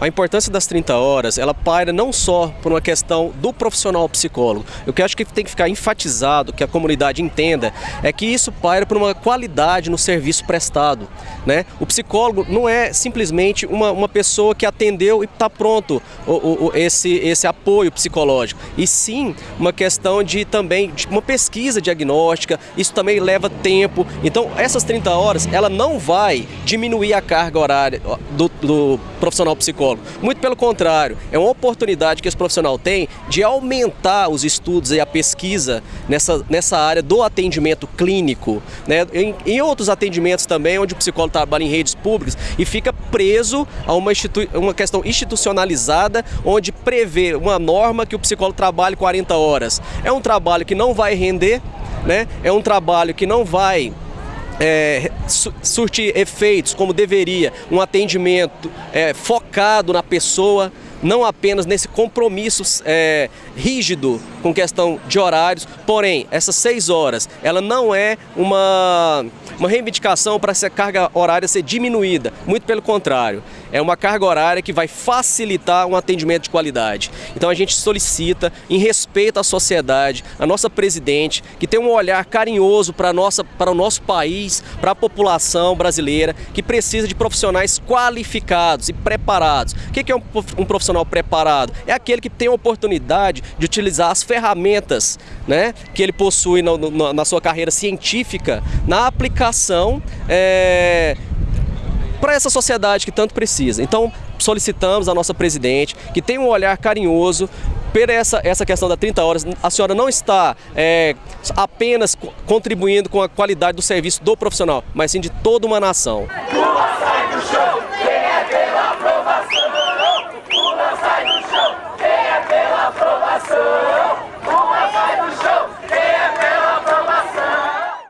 A importância das 30 horas, ela paira não só por uma questão do profissional psicólogo. O que eu acho que tem que ficar enfatizado, que a comunidade entenda, é que isso paira por uma qualidade no serviço prestado. Né? O psicólogo não é simplesmente uma, uma pessoa que atendeu e está pronto o, o, esse, esse apoio psicológico, e sim uma questão de também de uma pesquisa diagnóstica, isso também leva tempo. Então essas 30 horas, ela não vai diminuir a carga horária do, do profissional psicólogo. Muito pelo contrário, é uma oportunidade que esse profissional tem de aumentar os estudos e a pesquisa nessa, nessa área do atendimento clínico. Né? Em, em outros atendimentos também, onde o psicólogo trabalha em redes públicas e fica preso a uma, uma questão institucionalizada, onde prevê uma norma que o psicólogo trabalhe 40 horas. É um trabalho que não vai render, né? é um trabalho que não vai é, surtir efeitos como deveria, um atendimento é, focado na pessoa, não apenas nesse compromisso é, rígido com questão de horários, porém, essas seis horas, ela não é uma, uma reivindicação para essa carga horária ser diminuída, muito pelo contrário é uma carga horária que vai facilitar um atendimento de qualidade. Então a gente solicita, em respeito à sociedade, a nossa presidente, que tem um olhar carinhoso para, nossa, para o nosso país, para a população brasileira, que precisa de profissionais qualificados e preparados. O que é um profissional preparado? É aquele que tem a oportunidade de utilizar as ferramentas né, que ele possui na, na, sua carreira científica na aplicação é, para essa sociedade que tanto precisa. Então, solicitamos à nossa presidente que tenha um olhar carinhoso por essa, essa questão da 30 horas, a senhora não está é, apenas contribuindo com a qualidade do serviço do profissional, mas sim de toda uma nação.